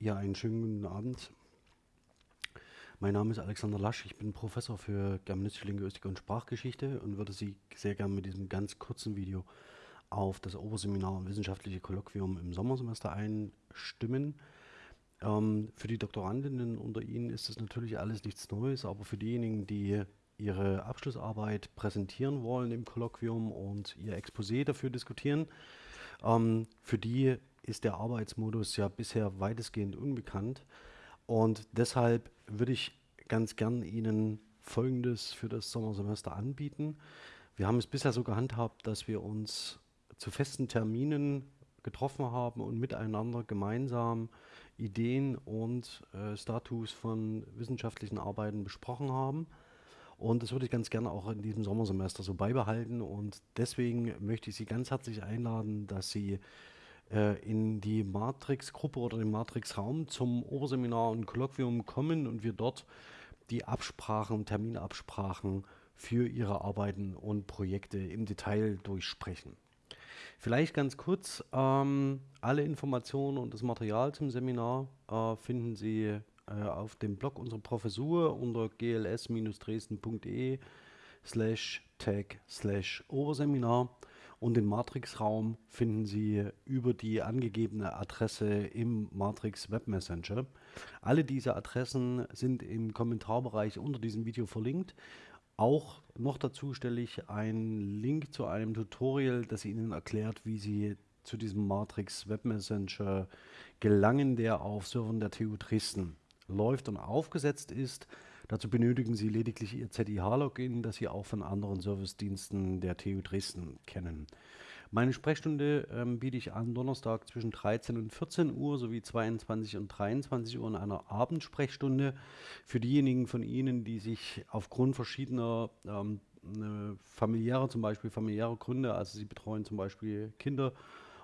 Ja, einen schönen guten Abend. Mein Name ist Alexander Lasch, ich bin Professor für Germanistische Linguistik und Sprachgeschichte und würde Sie sehr gerne mit diesem ganz kurzen Video auf das Oberseminar und Wissenschaftliche Kolloquium im Sommersemester einstimmen. Ähm, für die Doktorandinnen unter Ihnen ist das natürlich alles nichts Neues, aber für diejenigen, die ihre Abschlussarbeit präsentieren wollen im Kolloquium und ihr Exposé dafür diskutieren, ähm, für die ist der Arbeitsmodus ja bisher weitestgehend unbekannt. Und deshalb würde ich ganz gern Ihnen Folgendes für das Sommersemester anbieten. Wir haben es bisher so gehandhabt, dass wir uns zu festen Terminen getroffen haben und miteinander gemeinsam Ideen und äh, Status von wissenschaftlichen Arbeiten besprochen haben. Und das würde ich ganz gerne auch in diesem Sommersemester so beibehalten. Und deswegen möchte ich Sie ganz herzlich einladen, dass Sie äh, in die Matrix-Gruppe oder den Matrix-Raum zum Oberseminar und Kolloquium kommen und wir dort die Absprachen, Terminabsprachen für Ihre Arbeiten und Projekte im Detail durchsprechen. Vielleicht ganz kurz, ähm, alle Informationen und das Material zum Seminar äh, finden Sie äh, auf dem Blog unserer Professur unter gls-dresden.de slash tag slash Oberseminar und den Matrix-Raum finden Sie über die angegebene Adresse im Matrix Web Messenger. Alle diese Adressen sind im Kommentarbereich unter diesem Video verlinkt. Auch noch dazu stelle ich einen Link zu einem Tutorial, das Ihnen erklärt, wie Sie zu diesem Matrix Web Messenger gelangen, der auf Servern der TU Dresden läuft und aufgesetzt ist. Dazu benötigen Sie lediglich Ihr ZIH-Login, das Sie auch von anderen Servicediensten der TU Dresden kennen. Meine Sprechstunde ähm, biete ich an Donnerstag zwischen 13 und 14 Uhr sowie 22 und 23 Uhr in einer Abendsprechstunde. Für diejenigen von Ihnen, die sich aufgrund verschiedener ähm, ne, familiärer, zum Beispiel familiäre Gründe, also Sie betreuen zum Beispiel Kinder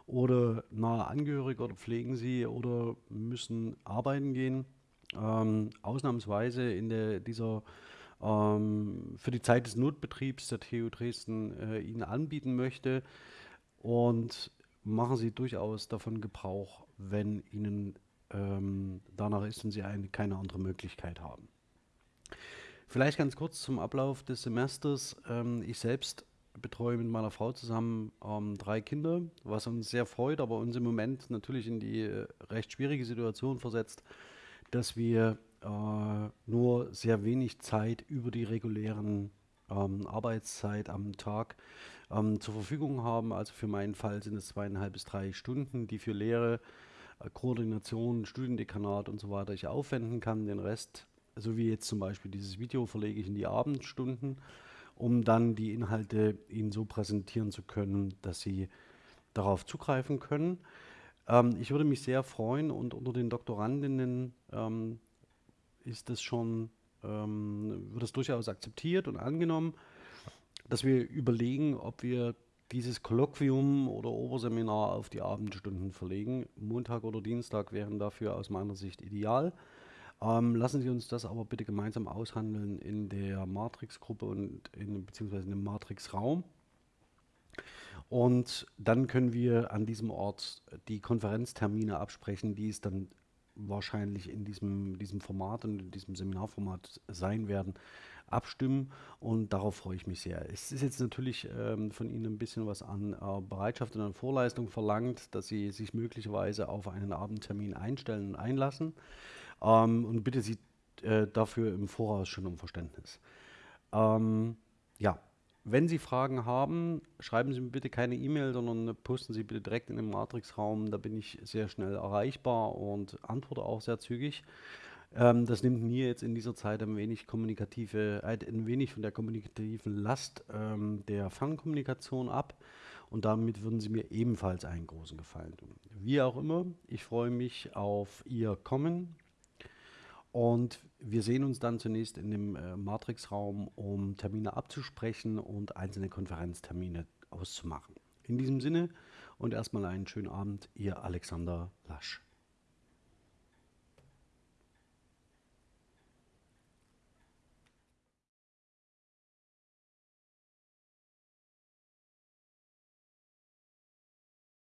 oder nahe Angehörige oder pflegen sie oder müssen arbeiten gehen, ähm, ausnahmsweise in der, dieser ähm, für die Zeit des Notbetriebs der TU Dresden äh, Ihnen anbieten möchte. Und machen Sie durchaus davon Gebrauch, wenn Ihnen ähm, danach ist und Sie eine, keine andere Möglichkeit haben. Vielleicht ganz kurz zum Ablauf des Semesters. Ähm, ich selbst betreue mit meiner Frau zusammen ähm, drei Kinder, was uns sehr freut, aber uns im Moment natürlich in die äh, recht schwierige Situation versetzt, dass wir äh, nur sehr wenig Zeit über die regulären ähm, Arbeitszeit am Tag ähm, zur Verfügung haben. Also für meinen Fall sind es zweieinhalb bis drei Stunden, die für Lehre, äh, Koordination, Studiendekanat und so weiter ich aufwenden kann. Den Rest, so wie jetzt zum Beispiel dieses Video, verlege ich in die Abendstunden, um dann die Inhalte Ihnen so präsentieren zu können, dass Sie darauf zugreifen können. Ähm, ich würde mich sehr freuen und unter den Doktorandinnen ähm, ist das schon, ähm, wird es durchaus akzeptiert und angenommen, dass wir überlegen, ob wir dieses Kolloquium oder Oberseminar auf die Abendstunden verlegen. Montag oder Dienstag wären dafür aus meiner Sicht ideal. Ähm, lassen Sie uns das aber bitte gemeinsam aushandeln in der Matrix-Gruppe und in, beziehungsweise in dem Matrix-Raum. Und dann können wir an diesem Ort die Konferenztermine absprechen, die es dann wahrscheinlich in diesem, diesem Format und in diesem Seminarformat sein werden, abstimmen und darauf freue ich mich sehr. Es ist jetzt natürlich ähm, von Ihnen ein bisschen was an äh, Bereitschaft und an Vorleistung verlangt, dass Sie sich möglicherweise auf einen Abendtermin einstellen und einlassen ähm, und bitte Sie äh, dafür im Voraus schon um Verständnis. Ähm, ja, wenn Sie Fragen haben, schreiben Sie mir bitte keine E-Mail, sondern posten Sie bitte direkt in den Matrix-Raum. Da bin ich sehr schnell erreichbar und antworte auch sehr zügig. Ähm, das nimmt mir jetzt in dieser Zeit ein wenig kommunikative, äh, ein wenig von der kommunikativen Last ähm, der Fernkommunikation ab. Und damit würden Sie mir ebenfalls einen großen Gefallen tun. Wie auch immer, ich freue mich auf Ihr Kommen und wir sehen uns dann zunächst in dem äh, Matrix-Raum, um Termine abzusprechen und einzelne Konferenztermine auszumachen. In diesem Sinne und erstmal einen schönen Abend, Ihr Alexander Lasch.